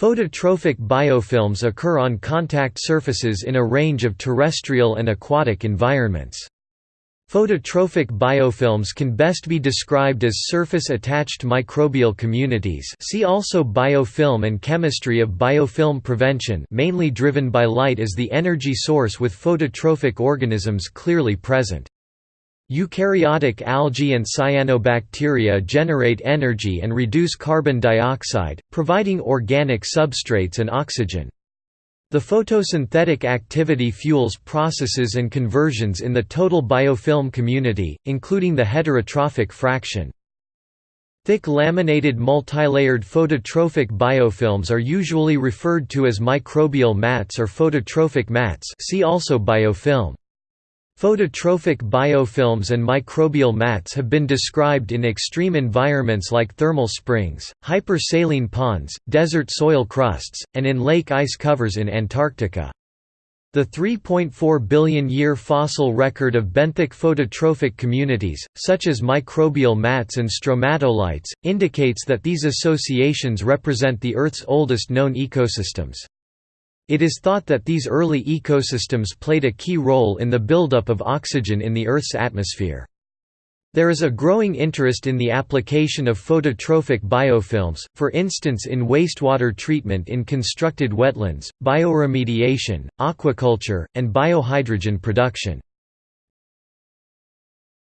Phototrophic biofilms occur on contact surfaces in a range of terrestrial and aquatic environments. Phototrophic biofilms can best be described as surface-attached microbial communities see also biofilm and chemistry of biofilm prevention mainly driven by light as the energy source with phototrophic organisms clearly present. Eukaryotic algae and cyanobacteria generate energy and reduce carbon dioxide, providing organic substrates and oxygen. The photosynthetic activity fuels processes and conversions in the total biofilm community, including the heterotrophic fraction. Thick laminated multilayered phototrophic biofilms are usually referred to as microbial mats or phototrophic mats see also biofilm. Phototrophic biofilms and microbial mats have been described in extreme environments like thermal springs, hypersaline ponds, desert soil crusts, and in lake ice covers in Antarctica. The 3.4 billion year fossil record of benthic phototrophic communities, such as microbial mats and stromatolites, indicates that these associations represent the Earth's oldest known ecosystems. It is thought that these early ecosystems played a key role in the buildup of oxygen in the Earth's atmosphere. There is a growing interest in the application of phototrophic biofilms, for instance in wastewater treatment in constructed wetlands, bioremediation, aquaculture, and biohydrogen production.